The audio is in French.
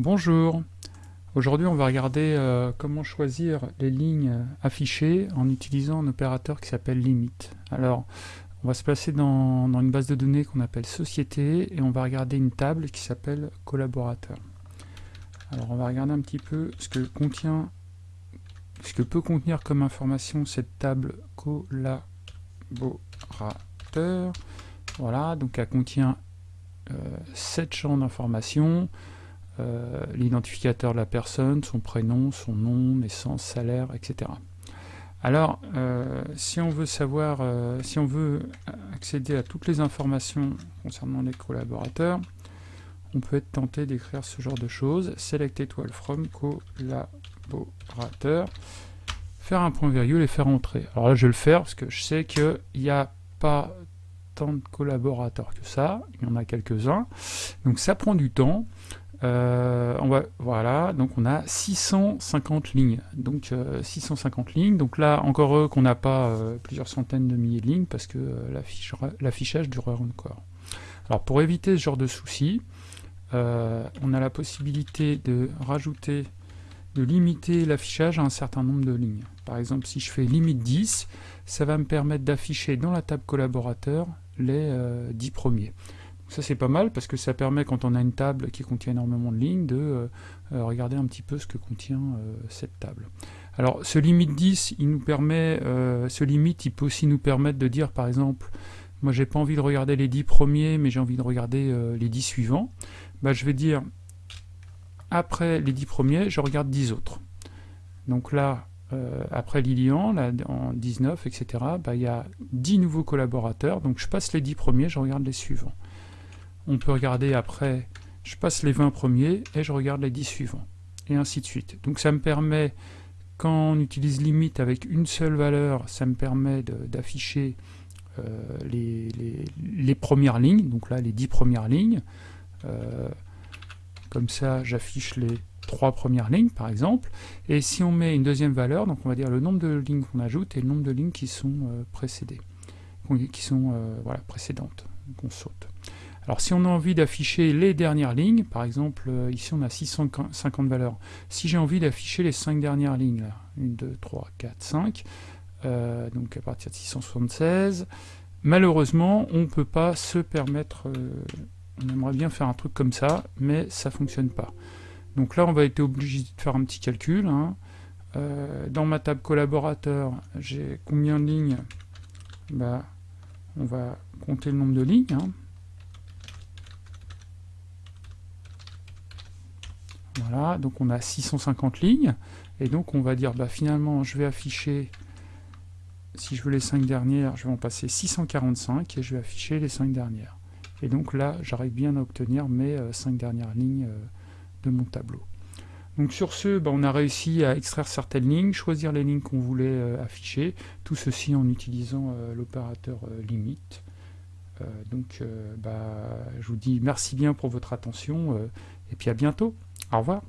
Bonjour, aujourd'hui on va regarder euh, comment choisir les lignes affichées en utilisant un opérateur qui s'appelle limit. Alors on va se placer dans, une base de données qu'on appelle société et on va regarder une table qui s'appelle collaborateur. Alors on va regarder un petit peu ce que contient ce que peut contenir comme information cette table collaborateur. Voilà, donc elle contient euh, 7 champs d'informations, euh, l'identificateur de la personne, son prénom, son nom, naissance, salaire, etc. Alors, euh, si on veut savoir, euh, si on veut accéder à toutes les informations concernant les collaborateurs, on peut être tenté d'écrire ce genre de choses. Select étoile from collaborateur, faire un point virgule et faire entrer. Alors là, je vais le faire parce que je sais qu'il n'y a pas tant de collaborateurs que ça, il y en a quelques-uns. Donc ça prend du temps. Euh, on voilà, donc on a 650 lignes. Donc 650 euh, lignes. Donc là, encore heureux qu'on n'a pas euh, plusieurs centaines de milliers de lignes parce que l'affichage durera encore. Alors pour éviter ce genre de soucis, on a la possibilité de rajouter, de limiter l'affichage à un certain nombre de lignes. Par exemple, si je fais limite 10, ça va me permettre d'afficher dans la table collaborateur les 10 premiers. Ça c'est pas mal parce que ça permet quand on a une table qui contient énormément de lignes de euh, euh, regarder un petit peu ce que contient euh, cette table. Alors ce limite 10, il nous permet, ce limite il peut aussi nous permettre de dire par exemple, moi j'ai pas envie de regarder les 10 premiers mais j'ai envie de regarder les 10 suivants. Bah, je vais dire après les 10 premiers, je regarde 10 autres. Donc là, après Lilian, là, en 19, etc., bah, il y a 10 nouveaux collaborateurs, donc je passe les 10 premiers, je regarde les suivants on peut regarder après, je passe les 20 premiers et je regarde les 10 suivants, et ainsi de suite. Donc ça me permet, quand on utilise limite avec une seule valeur, ça me permet d'afficher euh, les, premières lignes, donc là les 10 premières lignes. Euh, comme ça, j'affiche les trois premières lignes, par exemple. Et si on met une deuxième valeur, donc on va dire le nombre de lignes qu'on ajoute et le nombre de lignes qui sont euh, précédées, qui sont précédentes, qu'on saute. Alors si on a envie d'afficher les dernières lignes, par exemple, euh, ici on a 650 valeurs. Si j'ai envie d'afficher les 5 dernières lignes, 1, 2, 3, 4, 5, donc à partir de 676, malheureusement, on ne peut pas se permettre, euh, on aimerait bien faire un truc comme ça, mais ça ne fonctionne pas. Donc là, on va être obligé de faire un petit calcul. Hein. Euh, dans ma table collaborateur, j'ai combien de lignes? Bah, On va compter le nombre de lignes. Hein. Voilà, donc on a 650 lignes, et donc on va dire, bah, finalement, je vais afficher, si je veux les 5 dernières, je vais en passer 645, et je vais afficher les 5 dernières. Et donc là, j'arrive bien à obtenir mes 5 euh, dernières lignes euh, de mon tableau. Donc sur ce, bah, on a réussi à extraire certaines lignes, choisir les lignes qu'on voulait euh, afficher, tout ceci en utilisant l'opérateur limite. donc bah, je vous dis merci bien pour votre attention, et puis à bientôt. Au revoir.